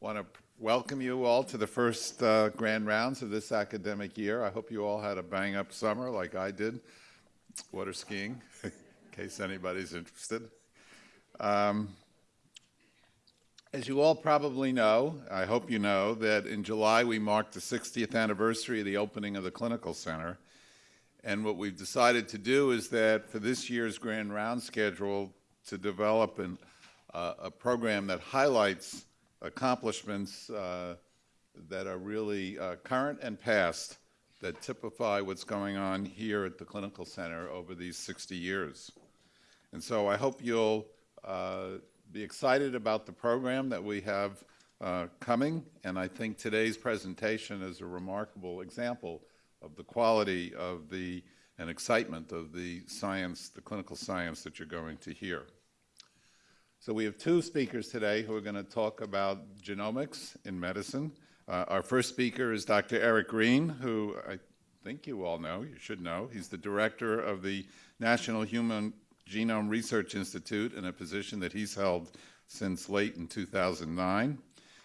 want to welcome you all to the first uh, grand rounds of this academic year. I hope you all had a bang up summer like I did, water skiing, in case anybody's interested. Um, as you all probably know, I hope you know, that in July we marked the 60th anniversary of the opening of the Clinical Center. And what we've decided to do is that for this year's Grand Round schedule, to develop an, uh, a program that highlights accomplishments uh, that are really uh, current and past that typify what's going on here at the Clinical Center over these 60 years. And so I hope you'll uh, be excited about the program that we have uh, coming, and I think today's presentation is a remarkable example of the quality of the and excitement of the science, the clinical science that you're going to hear. So we have two speakers today who are going to talk about genomics in medicine. Uh, our first speaker is Dr. Eric Green, who I think you all know, you should know. He's the director of the National Human Genome Research Institute in a position that he's held since late in 2009.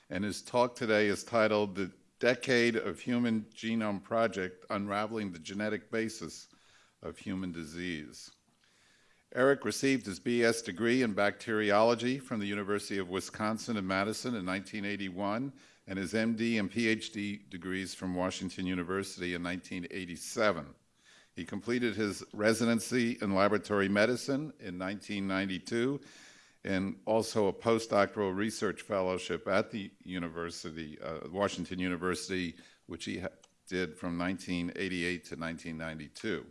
And his talk today is titled The Decade of Human Genome Project, Unraveling the Genetic Basis of Human Disease. Eric received his BS degree in bacteriology from the University of Wisconsin in Madison in 1981 and his MD and PhD degrees from Washington University in 1987. He completed his residency in laboratory medicine in 1992 and also a postdoctoral research fellowship at the university, uh, Washington University, which he did from 1988 to 1992.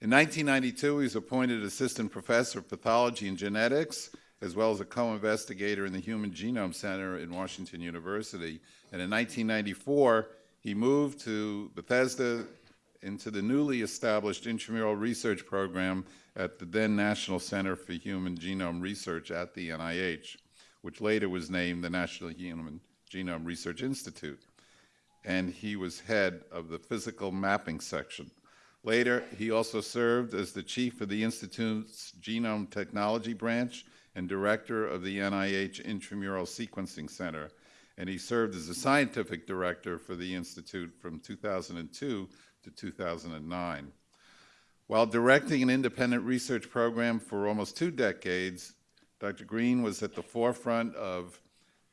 In 1992, he was appointed assistant professor of pathology and genetics, as well as a co-investigator in the Human Genome Center in Washington University. And in 1994, he moved to Bethesda into the newly established intramural research program at the then National Center for Human Genome Research at the NIH, which later was named the National Human Genome Research Institute. And he was head of the physical mapping section. Later, he also served as the chief of the Institute's Genome Technology Branch and director of the NIH Intramural Sequencing Center. And he served as the scientific director for the Institute from 2002 to 2009. While directing an independent research program for almost two decades, Dr. Green was at the forefront of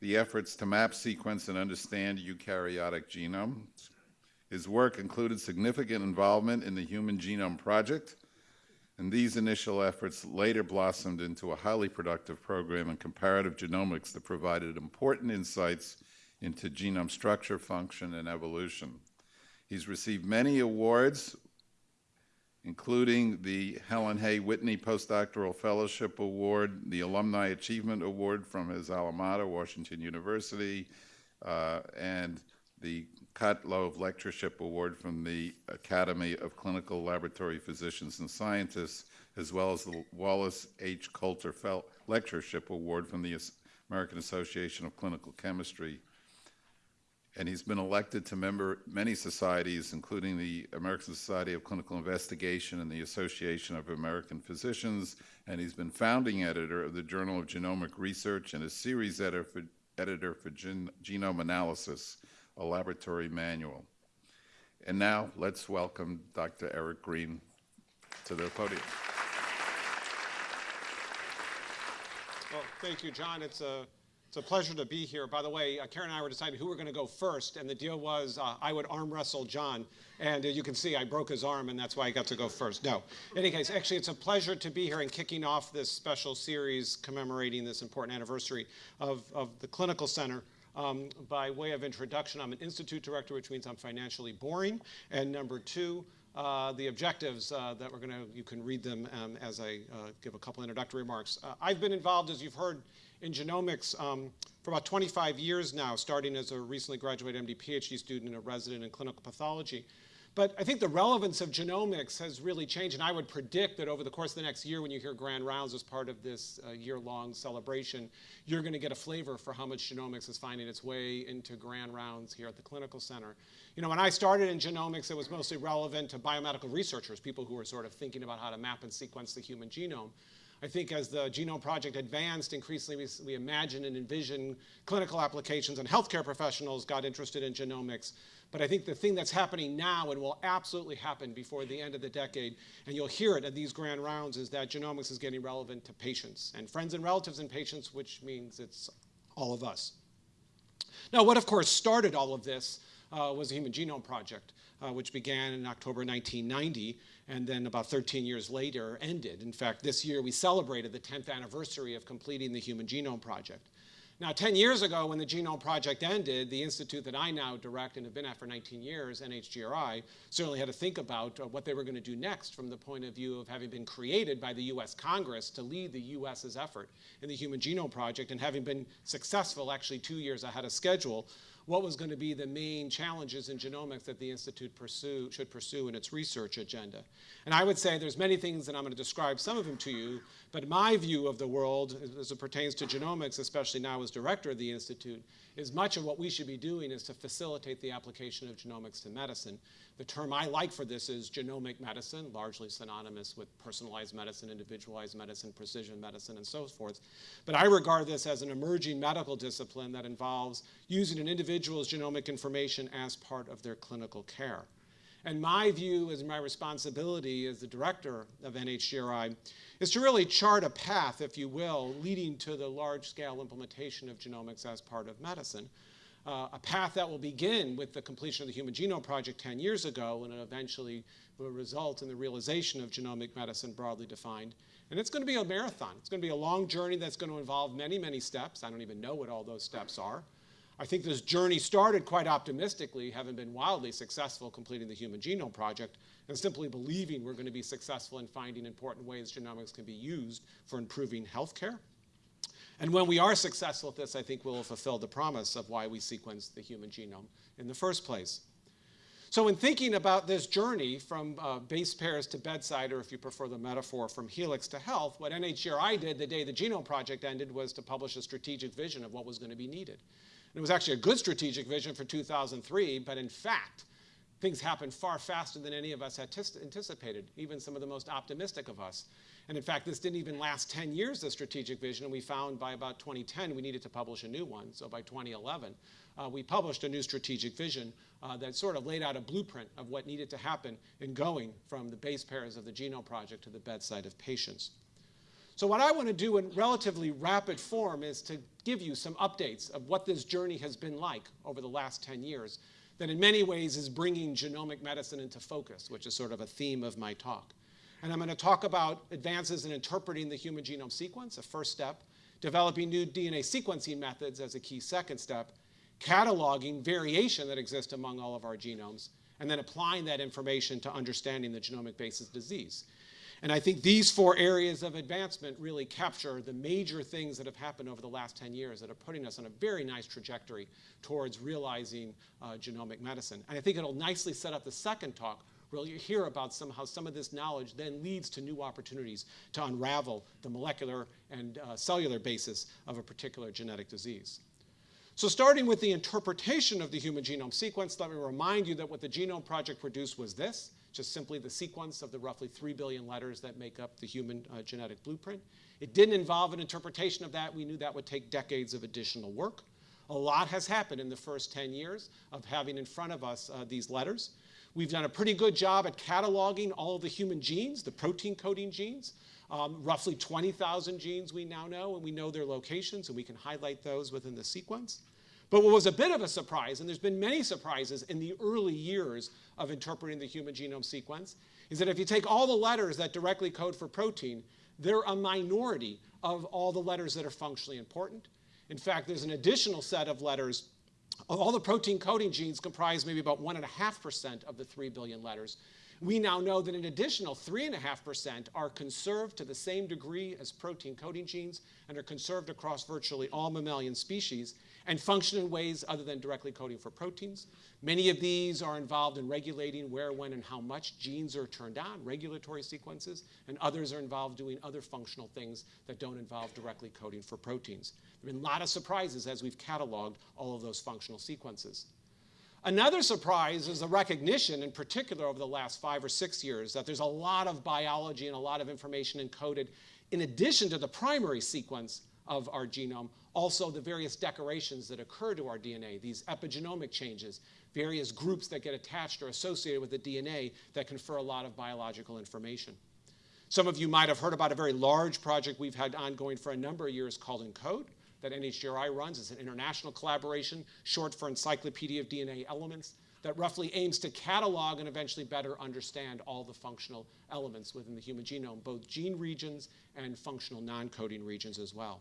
the efforts to map, sequence, and understand eukaryotic genomes. His work included significant involvement in the Human Genome Project, and these initial efforts later blossomed into a highly productive program in comparative genomics that provided important insights into genome structure, function, and evolution. He's received many awards, including the Helen Hay Whitney Postdoctoral Fellowship Award, the Alumni Achievement Award from his alma mater, Washington University, uh, and the Kotlow Lectureship Award from the Academy of Clinical Laboratory Physicians and Scientists, as well as the Wallace H. Coulter Fel Lectureship Award from the American Association of Clinical Chemistry. And he's been elected to member many societies, including the American Society of Clinical Investigation and the Association of American Physicians, and he's been founding editor of the Journal of Genomic Research and a series editor for, editor for gen genome analysis a laboratory manual. And now let's welcome Dr. Eric Green to the podium. Well, thank you, John. It's a, it's a pleasure to be here. By the way, uh, Karen and I were deciding who we were going to go first, and the deal was uh, I would arm wrestle John. And uh, you can see I broke his arm, and that's why I got to go first. No. In any case, actually, it's a pleasure to be here and kicking off this special series commemorating this important anniversary of, of the Clinical Center. Um, by way of introduction, I'm an institute director, which means I'm financially boring. And number two, uh, the objectives uh, that we're going to, you can read them um, as I uh, give a couple introductory remarks. Uh, I've been involved, as you've heard, in genomics um, for about 25 years now, starting as a recently graduated MD PhD student and a resident in clinical pathology. But I think the relevance of genomics has really changed, and I would predict that over the course of the next year, when you hear Grand Rounds as part of this uh, year-long celebration, you're going to get a flavor for how much genomics is finding its way into Grand Rounds here at the Clinical Center. You know, when I started in genomics, it was mostly relevant to biomedical researchers, people who were sort of thinking about how to map and sequence the human genome. I think as the Genome Project advanced, increasingly we, we imagined and envisioned clinical applications and healthcare professionals got interested in genomics. But I think the thing that's happening now and will absolutely happen before the end of the decade, and you'll hear it at these grand rounds, is that genomics is getting relevant to patients and friends and relatives and patients, which means it's all of us. Now, what of course started all of this uh, was the Human Genome Project, uh, which began in October 1990 and then about 13 years later ended. In fact, this year we celebrated the 10th anniversary of completing the Human Genome Project. Now, 10 years ago, when the Genome Project ended, the institute that I now direct and have been at for 19 years, NHGRI, certainly had to think about uh, what they were going to do next from the point of view of having been created by the US Congress to lead the US's effort in the Human Genome Project and having been successful actually two years ahead of schedule what was going to be the main challenges in genomics that the Institute pursue, should pursue in its research agenda. And I would say there's many things that I'm going to describe some of them to you, but my view of the world as it pertains to genomics, especially now as director of the Institute, is much of what we should be doing is to facilitate the application of genomics to medicine. The term I like for this is genomic medicine, largely synonymous with personalized medicine, individualized medicine, precision medicine, and so forth. But I regard this as an emerging medical discipline that involves using an individual's genomic information as part of their clinical care. And my view as my responsibility as the director of NHGRI is to really chart a path, if you will, leading to the large-scale implementation of genomics as part of medicine. Uh, a path that will begin with the completion of the Human Genome Project 10 years ago and eventually will result in the realization of genomic medicine broadly defined. And it's going to be a marathon. It's going to be a long journey that's going to involve many, many steps. I don't even know what all those steps are. I think this journey started quite optimistically, having been wildly successful completing the Human Genome Project, and simply believing we're going to be successful in finding important ways genomics can be used for improving healthcare. And when we are successful at this, I think we'll have fulfilled the promise of why we sequenced the human genome in the first place. So in thinking about this journey from uh, base pairs to bedside, or if you prefer the metaphor, from helix to health, what NHGRI did the day the Genome Project ended was to publish a strategic vision of what was going to be needed. And it was actually a good strategic vision for 2003, but in fact, things happened far faster than any of us had anticipated, even some of the most optimistic of us. And in fact, this didn't even last 10 years, the strategic vision, and we found by about 2010 we needed to publish a new one. So by 2011, uh, we published a new strategic vision uh, that sort of laid out a blueprint of what needed to happen in going from the base pairs of the Genome Project to the bedside of patients. So what I want to do in relatively rapid form is to give you some updates of what this journey has been like over the last 10 years that in many ways is bringing genomic medicine into focus, which is sort of a theme of my talk. And I'm going to talk about advances in interpreting the human genome sequence, a first step, developing new DNA sequencing methods as a key second step, cataloging variation that exists among all of our genomes, and then applying that information to understanding the genomic basis disease. And I think these four areas of advancement really capture the major things that have happened over the last 10 years that are putting us on a very nice trajectory towards realizing uh, genomic medicine. And I think it'll nicely set up the second talk where you hear about somehow some of this knowledge then leads to new opportunities to unravel the molecular and uh, cellular basis of a particular genetic disease. So starting with the interpretation of the human genome sequence, let me remind you that what the Genome Project produced was this just simply the sequence of the roughly 3 billion letters that make up the human uh, genetic blueprint. It didn't involve an interpretation of that. We knew that would take decades of additional work. A lot has happened in the first 10 years of having in front of us uh, these letters. We've done a pretty good job at cataloging all the human genes, the protein coding genes. Um, roughly 20,000 genes we now know, and we know their locations, and we can highlight those within the sequence. But what was a bit of a surprise, and there's been many surprises in the early years of interpreting the human genome sequence, is that if you take all the letters that directly code for protein, they're a minority of all the letters that are functionally important. In fact, there's an additional set of letters. All the protein coding genes comprise maybe about 1.5% of the 3 billion letters. We now know that an additional 3.5% are conserved to the same degree as protein coding genes and are conserved across virtually all mammalian species and function in ways other than directly coding for proteins. Many of these are involved in regulating where, when, and how much genes are turned on, regulatory sequences, and others are involved doing other functional things that don't involve directly coding for proteins. There have been a lot of surprises as we've cataloged all of those functional sequences. Another surprise is the recognition, in particular over the last five or six years, that there's a lot of biology and a lot of information encoded in addition to the primary sequence of our genome, also the various decorations that occur to our DNA, these epigenomic changes, various groups that get attached or associated with the DNA that confer a lot of biological information. Some of you might have heard about a very large project we've had ongoing for a number of years called ENCODE that NHGRI runs. It's an international collaboration, short for Encyclopedia of DNA Elements, that roughly aims to catalog and eventually better understand all the functional elements within the human genome, both gene regions and functional non-coding regions as well.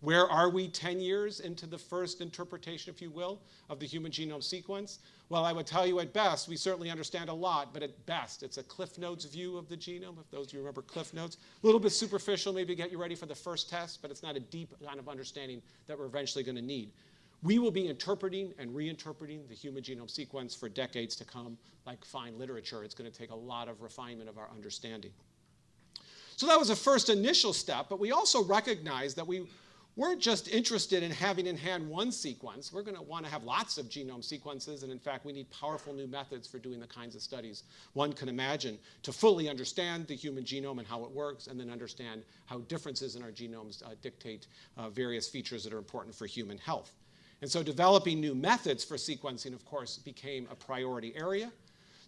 Where are we 10 years into the first interpretation, if you will, of the human genome sequence? Well, I would tell you at best, we certainly understand a lot, but at best, it's a Cliff Notes view of the genome, if those of you remember Cliff Notes. A little bit superficial, maybe get you ready for the first test, but it's not a deep kind of understanding that we're eventually going to need. We will be interpreting and reinterpreting the human genome sequence for decades to come, like fine literature. It's going to take a lot of refinement of our understanding. So that was a first initial step, but we also recognize that we weren't just interested in having in hand one sequence. We're going to want to have lots of genome sequences, and in fact, we need powerful new methods for doing the kinds of studies one can imagine to fully understand the human genome and how it works, and then understand how differences in our genomes uh, dictate uh, various features that are important for human health. And so developing new methods for sequencing, of course, became a priority area.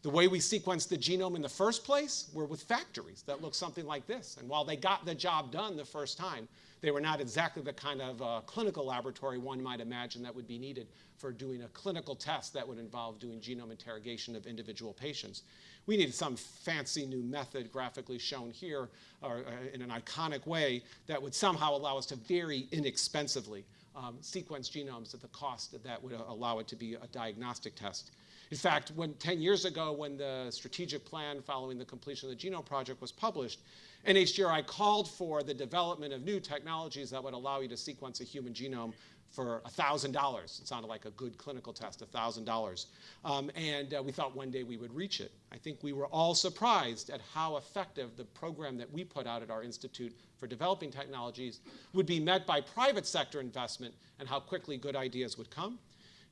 The way we sequenced the genome in the first place were with factories that looked something like this. And while they got the job done the first time, they were not exactly the kind of uh, clinical laboratory one might imagine that would be needed for doing a clinical test that would involve doing genome interrogation of individual patients. We needed some fancy new method graphically shown here or, uh, in an iconic way that would somehow allow us to very inexpensively um, sequence genomes at the cost that would allow it to be a diagnostic test. In fact, when 10 years ago, when the strategic plan following the completion of the Genome Project was published, NHGRI called for the development of new technologies that would allow you to sequence a human genome for $1,000. It sounded like a good clinical test, $1,000. Um, and uh, we thought one day we would reach it. I think we were all surprised at how effective the program that we put out at our Institute for Developing Technologies would be met by private sector investment and how quickly good ideas would come.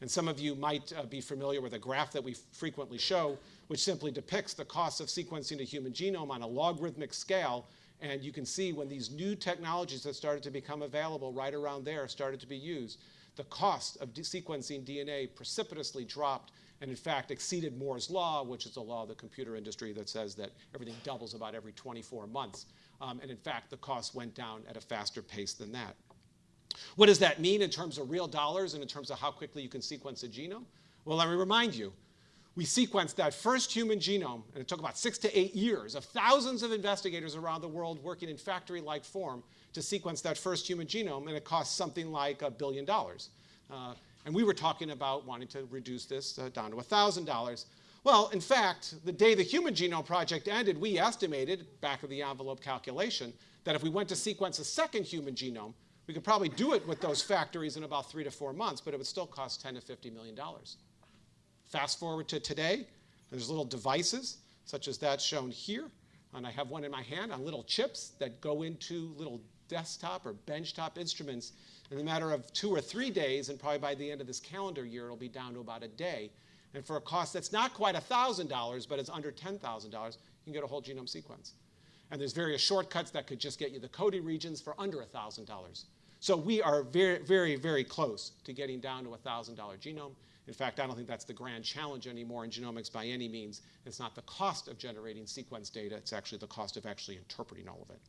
And some of you might uh, be familiar with a graph that we frequently show, which simply depicts the cost of sequencing a human genome on a logarithmic scale. And you can see when these new technologies that started to become available right around there started to be used, the cost of sequencing DNA precipitously dropped and in fact exceeded Moore's law, which is the law of the computer industry that says that everything doubles about every 24 months. Um, and in fact, the cost went down at a faster pace than that. What does that mean in terms of real dollars and in terms of how quickly you can sequence a genome? Well, let me remind you, we sequenced that first human genome, and it took about six to eight years of thousands of investigators around the world working in factory-like form to sequence that first human genome, and it cost something like a billion dollars. Uh, and we were talking about wanting to reduce this uh, down to $1,000. Well, in fact, the day the Human Genome Project ended, we estimated, back of the envelope calculation, that if we went to sequence a second human genome, we could probably do it with those factories in about three to four months, but it would still cost 10 to 50 million dollars. Fast forward to today, there's little devices such as that shown here, and I have one in my hand on little chips that go into little desktop or benchtop instruments in a matter of two or three days, and probably by the end of this calendar year, it'll be down to about a day. And for a cost that's not quite $1,000, but it's under $10,000, you can get a whole genome sequence. And there's various shortcuts that could just get you the coding regions for under $1,000. So we are very, very, very close to getting down to a $1,000 genome. In fact, I don't think that's the grand challenge anymore in genomics by any means. It's not the cost of generating sequence data, it's actually the cost of actually interpreting all of it.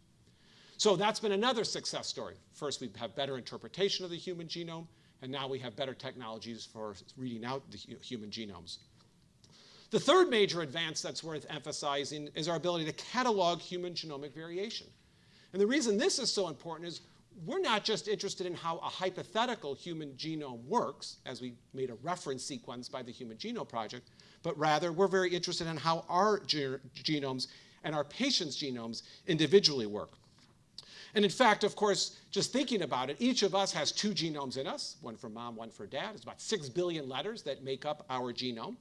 So that's been another success story. First, we have better interpretation of the human genome, and now we have better technologies for reading out the human genomes. The third major advance that's worth emphasizing is our ability to catalog human genomic variation. And the reason this is so important is we're not just interested in how a hypothetical human genome works, as we made a reference sequence by the Human Genome Project, but rather we're very interested in how our ge genomes and our patients' genomes individually work. And in fact, of course, just thinking about it, each of us has two genomes in us, one for mom, one for dad. It's about six billion letters that make up our genome.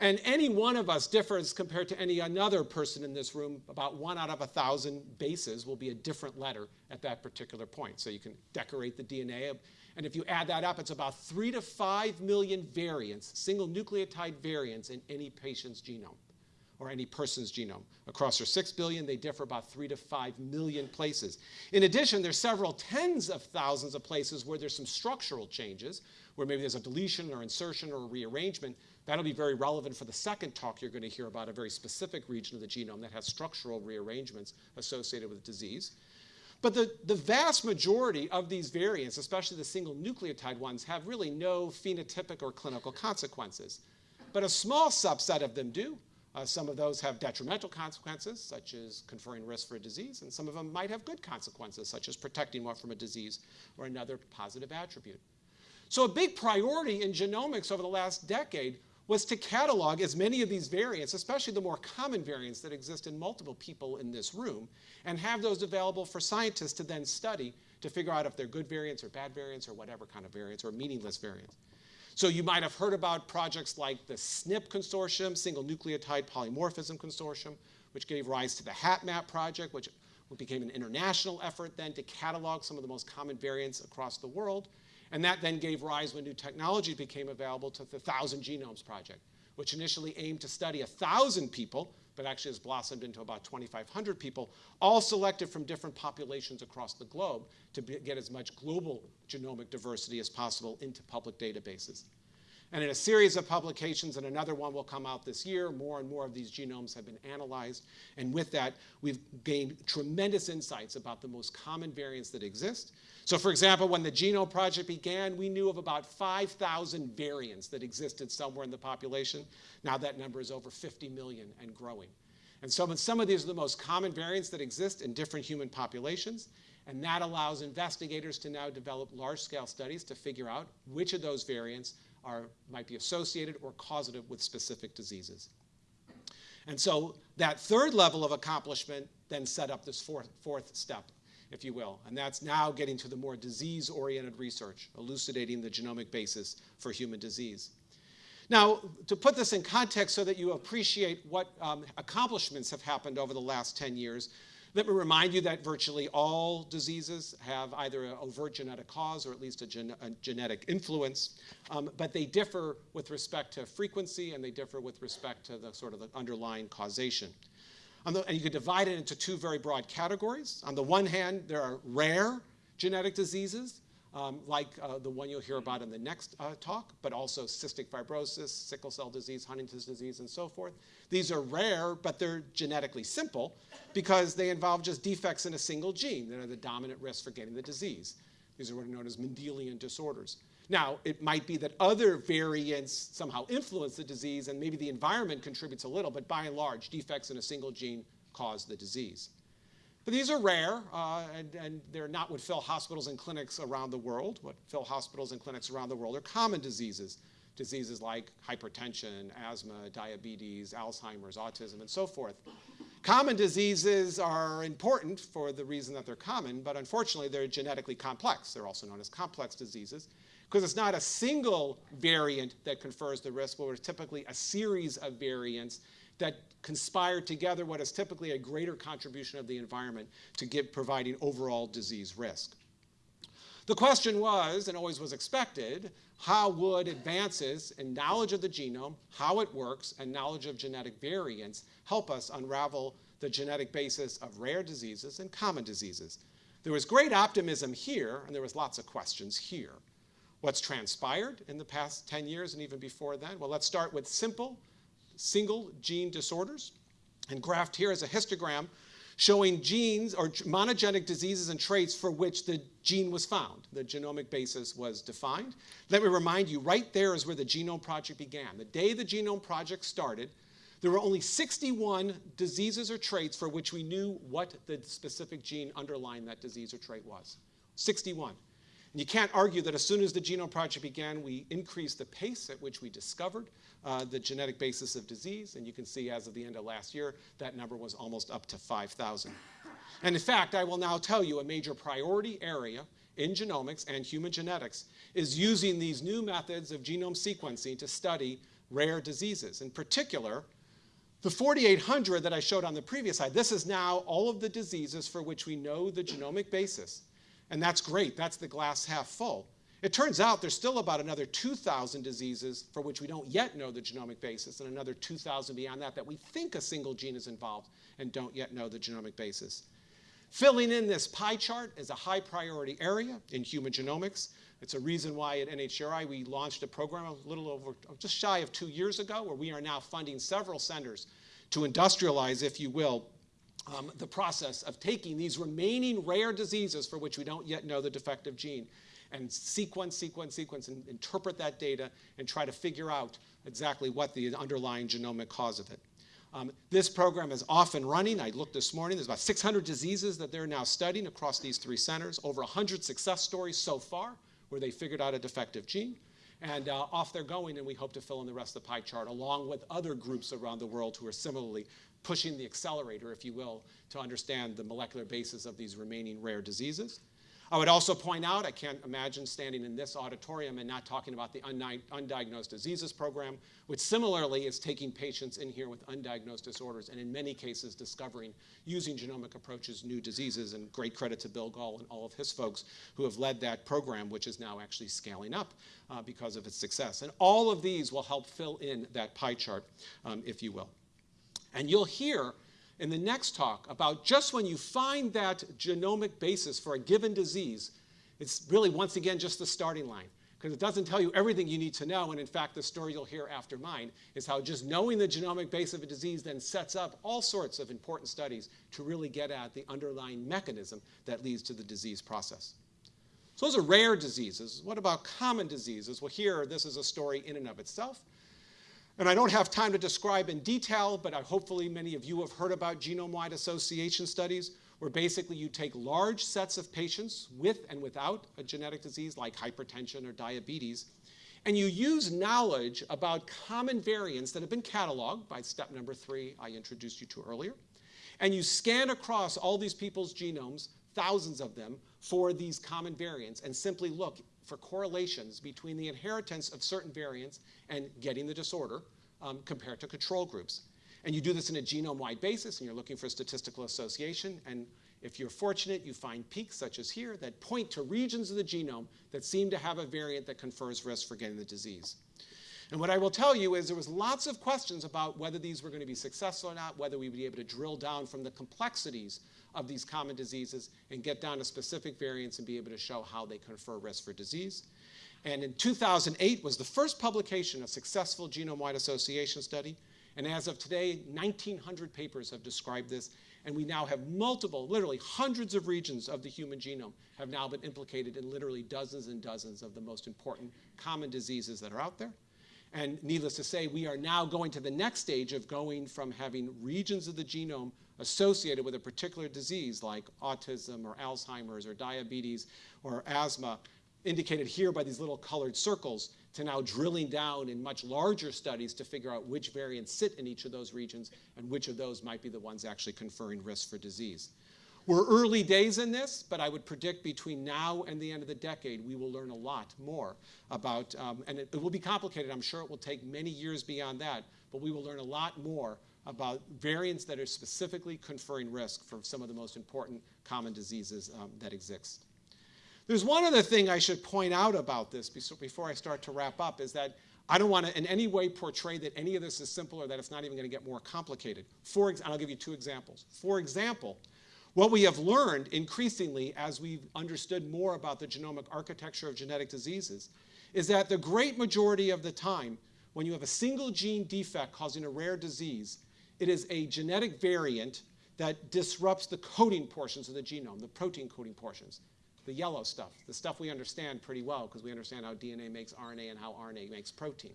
And any one of us differs compared to any another person in this room. About one out of a thousand bases will be a different letter at that particular point. So you can decorate the DNA. And if you add that up, it's about three to five million variants, single nucleotide variants in any patient's genome, or any person's genome. Across their 6 billion, they differ about 3 to 5 million places. In addition, there's several tens of thousands of places where there's some structural changes, where maybe there's a deletion or insertion or rearrangement. That'll be very relevant for the second talk you're going to hear about a very specific region of the genome that has structural rearrangements associated with disease. But the, the vast majority of these variants, especially the single nucleotide ones, have really no phenotypic or clinical consequences. But a small subset of them do. Uh, some of those have detrimental consequences, such as conferring risk for a disease, and some of them might have good consequences, such as protecting one from a disease or another positive attribute. So a big priority in genomics over the last decade was to catalog as many of these variants, especially the more common variants that exist in multiple people in this room, and have those available for scientists to then study to figure out if they're good variants or bad variants or whatever kind of variants or meaningless variants. So you might have heard about projects like the SNP Consortium, Single Nucleotide Polymorphism Consortium, which gave rise to the HapMap project, which became an international effort then to catalog some of the most common variants across the world. And that then gave rise when new technology became available to the Thousand Genomes Project, which initially aimed to study 1,000 people, but actually has blossomed into about 2,500 people, all selected from different populations across the globe to be, get as much global genomic diversity as possible into public databases. And in a series of publications, and another one will come out this year, more and more of these genomes have been analyzed. And with that, we've gained tremendous insights about the most common variants that exist. So for example, when the Genome Project began, we knew of about 5,000 variants that existed somewhere in the population. Now that number is over 50 million and growing. And so some of these are the most common variants that exist in different human populations. And that allows investigators to now develop large-scale studies to figure out which of those variants are, might be associated or causative with specific diseases. And so that third level of accomplishment then set up this fourth, fourth step, if you will. And that's now getting to the more disease-oriented research, elucidating the genomic basis for human disease. Now, to put this in context so that you appreciate what um, accomplishments have happened over the last 10 years, let me remind you that virtually all diseases have either an overt genetic cause or at least a, gen a genetic influence, um, but they differ with respect to frequency and they differ with respect to the sort of the underlying causation. The, and you could divide it into two very broad categories. On the one hand, there are rare genetic diseases, um, like uh, the one you'll hear about in the next uh, talk, but also cystic fibrosis, sickle cell disease, Huntington's disease, and so forth. These are rare, but they're genetically simple because they involve just defects in a single gene that are the dominant risk for getting the disease. These are what are known as Mendelian disorders. Now, it might be that other variants somehow influence the disease and maybe the environment contributes a little, but by and large, defects in a single gene cause the disease. But these are rare, uh, and, and, they're not what fill hospitals and clinics around the world. What fill hospitals and clinics around the world are common diseases. Diseases like hypertension, asthma, diabetes, Alzheimer's, autism, and so forth. Common diseases are important for the reason that they're common, but unfortunately they're genetically complex. They're also known as complex diseases because it's not a single variant that confers the risk, but it's typically a series of variants that conspire together what is typically a greater contribution of the environment to give, providing overall disease risk. The question was, and always was expected, how would advances in knowledge of the genome, how it works, and knowledge of genetic variants help us unravel the genetic basis of rare diseases and common diseases? There was great optimism here, and there was lots of questions here. What's transpired in the past 10 years and even before then? Well, let's start with simple single gene disorders. And graphed here is a histogram showing genes or monogenic diseases and traits for which the gene was found. The genomic basis was defined. Let me remind you, right there is where the Genome Project began. The day the Genome Project started, there were only 61 diseases or traits for which we knew what the specific gene underlying that disease or trait was. 61. And you can't argue that as soon as the Genome Project began, we increased the pace at which we discovered uh, the genetic basis of disease. And you can see as of the end of last year, that number was almost up to 5,000. And in fact, I will now tell you a major priority area in genomics and human genetics is using these new methods of genome sequencing to study rare diseases. In particular, the 4,800 that I showed on the previous slide, this is now all of the diseases for which we know the genomic basis and that's great. That's the glass half full. It turns out there's still about another 2,000 diseases for which we don't yet know the genomic basis, and another 2,000 beyond that that we think a single gene is involved and don't yet know the genomic basis. Filling in this pie chart is a high priority area in human genomics. It's a reason why at NHGRI we launched a program a little over, just shy of two years ago, where we are now funding several centers to industrialize, if you will, um, the process of taking these remaining rare diseases for which we don't yet know the defective gene and sequence, sequence, sequence, and interpret that data and try to figure out exactly what the underlying genomic cause of it. Um, this program is off and running. I looked this morning. There's about 600 diseases that they're now studying across these three centers, over 100 success stories so far where they figured out a defective gene. And uh, off they're going, and we hope to fill in the rest of the pie chart, along with other groups around the world who are similarly pushing the accelerator, if you will, to understand the molecular basis of these remaining rare diseases. I would also point out, I can't imagine standing in this auditorium and not talking about the Undiagnosed Diseases Program, which similarly is taking patients in here with undiagnosed disorders and in many cases discovering, using genomic approaches, new diseases. And great credit to Bill Gahl and all of his folks who have led that program, which is now actually scaling up uh, because of its success. And all of these will help fill in that pie chart, um, if you will. And you'll hear in the next talk about just when you find that genomic basis for a given disease, it's really, once again, just the starting line. Because it doesn't tell you everything you need to know. And in fact, the story you'll hear after mine is how just knowing the genomic base of a disease then sets up all sorts of important studies to really get at the underlying mechanism that leads to the disease process. So those are rare diseases. What about common diseases? Well, here, this is a story in and of itself. And I don't have time to describe in detail, but I, hopefully many of you have heard about genome-wide association studies, where basically you take large sets of patients with and without a genetic disease like hypertension or diabetes, and you use knowledge about common variants that have been cataloged by step number three I introduced you to earlier, and you scan across all these people's genomes, thousands of them, for these common variants, and simply look for correlations between the inheritance of certain variants and getting the disorder um, compared to control groups. And you do this in a genome-wide basis, and you're looking for statistical association. And if you're fortunate, you find peaks, such as here, that point to regions of the genome that seem to have a variant that confers risk for getting the disease. And what I will tell you is there was lots of questions about whether these were going to be successful or not, whether we'd be able to drill down from the complexities of these common diseases and get down to specific variants and be able to show how they confer risk for disease. And in 2008 was the first publication of successful genome-wide association study. And as of today, 1,900 papers have described this. And we now have multiple, literally hundreds of regions of the human genome have now been implicated in literally dozens and dozens of the most important common diseases that are out there. And needless to say, we are now going to the next stage of going from having regions of the genome associated with a particular disease like autism or Alzheimer's or diabetes or asthma, indicated here by these little colored circles, to now drilling down in much larger studies to figure out which variants sit in each of those regions and which of those might be the ones actually conferring risk for disease. We're early days in this, but I would predict between now and the end of the decade, we will learn a lot more about, um, and it, it will be complicated. I'm sure it will take many years beyond that, but we will learn a lot more about variants that are specifically conferring risk for some of the most important common diseases um, that exist. There's one other thing I should point out about this before I start to wrap up is that I don't want to in any way portray that any of this is simple or that it's not even going to get more complicated. For and I'll give you two examples. For example, what we have learned increasingly as we've understood more about the genomic architecture of genetic diseases is that the great majority of the time, when you have a single gene defect causing a rare disease, it is a genetic variant that disrupts the coding portions of the genome, the protein coding portions, the yellow stuff, the stuff we understand pretty well because we understand how DNA makes RNA and how RNA makes protein.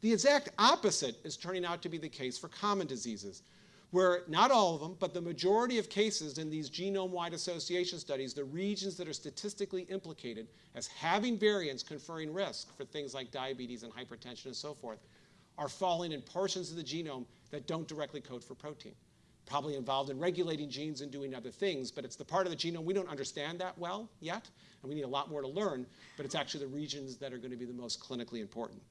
The exact opposite is turning out to be the case for common diseases, where not all of them, but the majority of cases in these genome-wide association studies, the regions that are statistically implicated as having variants conferring risk for things like diabetes and hypertension and so forth, are falling in portions of the genome that don't directly code for protein. Probably involved in regulating genes and doing other things, but it's the part of the genome we don't understand that well yet, and we need a lot more to learn, but it's actually the regions that are going to be the most clinically important.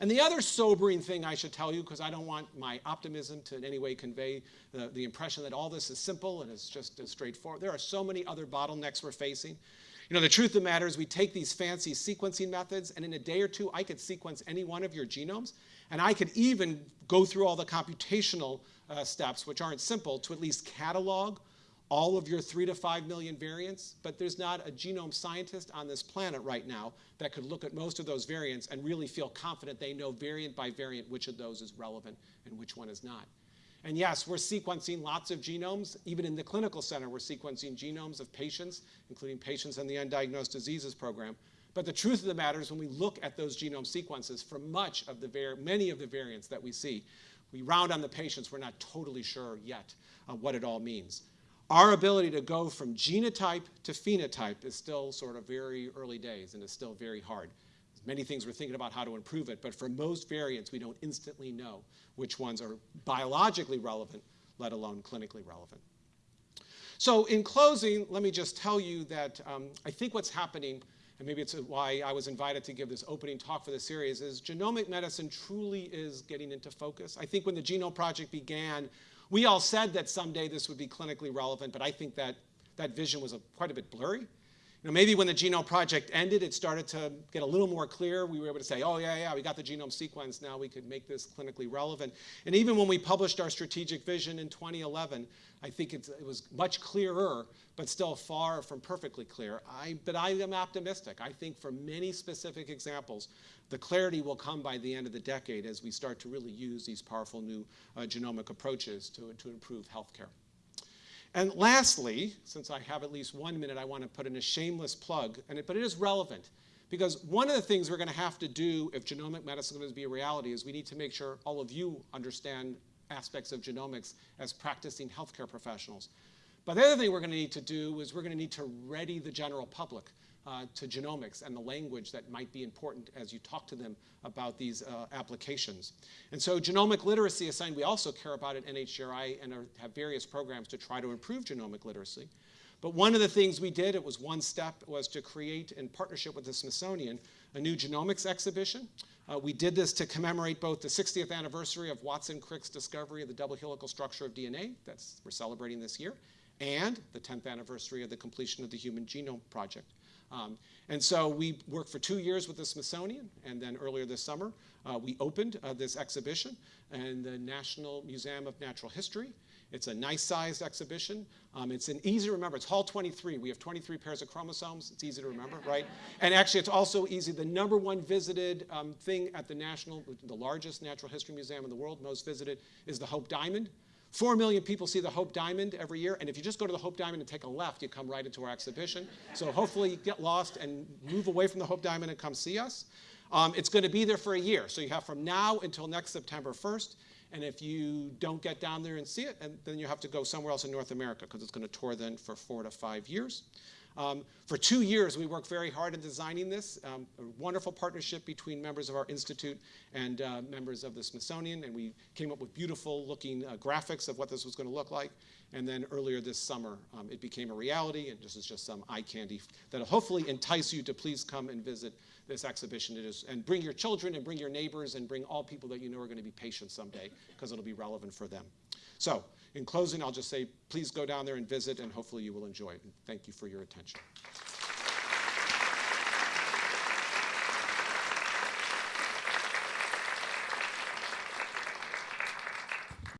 And the other sobering thing I should tell you, because I don't want my optimism to in any way convey the, the impression that all this is simple and it's just as straightforward. There are so many other bottlenecks we're facing. You know, the truth of the matter is we take these fancy sequencing methods, and in a day or two, I could sequence any one of your genomes, and I could even go through all the computational uh, steps, which aren't simple, to at least catalog all of your three to five million variants, but there's not a genome scientist on this planet right now that could look at most of those variants and really feel confident they know variant by variant which of those is relevant and which one is not. And yes, we're sequencing lots of genomes. Even in the clinical center, we're sequencing genomes of patients, including patients in the Undiagnosed Diseases Program. But the truth of the matter is when we look at those genome sequences for much of the many of the variants that we see, we round on the patients, we're not totally sure yet uh, what it all means. Our ability to go from genotype to phenotype is still sort of very early days and is still very hard. There's many things we're thinking about how to improve it, but for most variants, we don't instantly know which ones are biologically relevant, let alone clinically relevant. So in closing, let me just tell you that um, I think what's happening, and maybe it's why I was invited to give this opening talk for the series, is genomic medicine truly is getting into focus. I think when the Genome Project began, we all said that someday this would be clinically relevant, but I think that that vision was a, quite a bit blurry. Maybe when the Genome Project ended, it started to get a little more clear. We were able to say, oh, yeah, yeah, we got the genome sequence. Now we could make this clinically relevant. And even when we published our strategic vision in 2011, I think it was much clearer, but still far from perfectly clear. I, but I am optimistic. I think for many specific examples, the clarity will come by the end of the decade as we start to really use these powerful new uh, genomic approaches to, to improve healthcare. And lastly, since I have at least one minute, I want to put in a shameless plug, and it, but it is relevant. Because one of the things we're going to have to do if genomic medicine is going to be a reality is we need to make sure all of you understand aspects of genomics as practicing healthcare professionals. But the other thing we're going to need to do is we're going to need to ready the general public uh, to genomics and the language that might be important as you talk to them about these uh, applications. And so genomic literacy is we also care about at NHGRI and are, have various programs to try to improve genomic literacy. But one of the things we did, it was one step, was to create, in partnership with the Smithsonian, a new genomics exhibition. Uh, we did this to commemorate both the 60th anniversary of Watson Crick's discovery of the double helical structure of DNA, that's we're celebrating this year, and the 10th anniversary of the completion of the Human Genome Project. Um, and so we worked for two years with the Smithsonian, and then earlier this summer, uh, we opened uh, this exhibition in the National Museum of Natural History. It's a nice-sized exhibition. Um, it's an easy to remember. It's Hall 23. We have 23 pairs of chromosomes. It's easy to remember, right? And actually, it's also easy. The number one visited um, thing at the national, the largest natural history museum in the world, most visited, is the Hope Diamond. Four million people see the Hope Diamond every year, and if you just go to the Hope Diamond and take a left, you come right into our exhibition. So hopefully you get lost and move away from the Hope Diamond and come see us. Um, it's going to be there for a year, so you have from now until next September 1st. And if you don't get down there and see it, and then you have to go somewhere else in North America because it's going to tour then for four to five years. Um, for two years, we worked very hard in designing this, um, a wonderful partnership between members of our institute and uh, members of the Smithsonian, and we came up with beautiful looking uh, graphics of what this was going to look like. And then earlier this summer, um, it became a reality, and this is just some eye candy that'll hopefully entice you to please come and visit this exhibition. It is, and bring your children and bring your neighbors and bring all people that you know are going to be patients someday, because it'll be relevant for them. So in closing, I'll just say, please go down there and visit, and hopefully you will enjoy it. And thank you for your attention.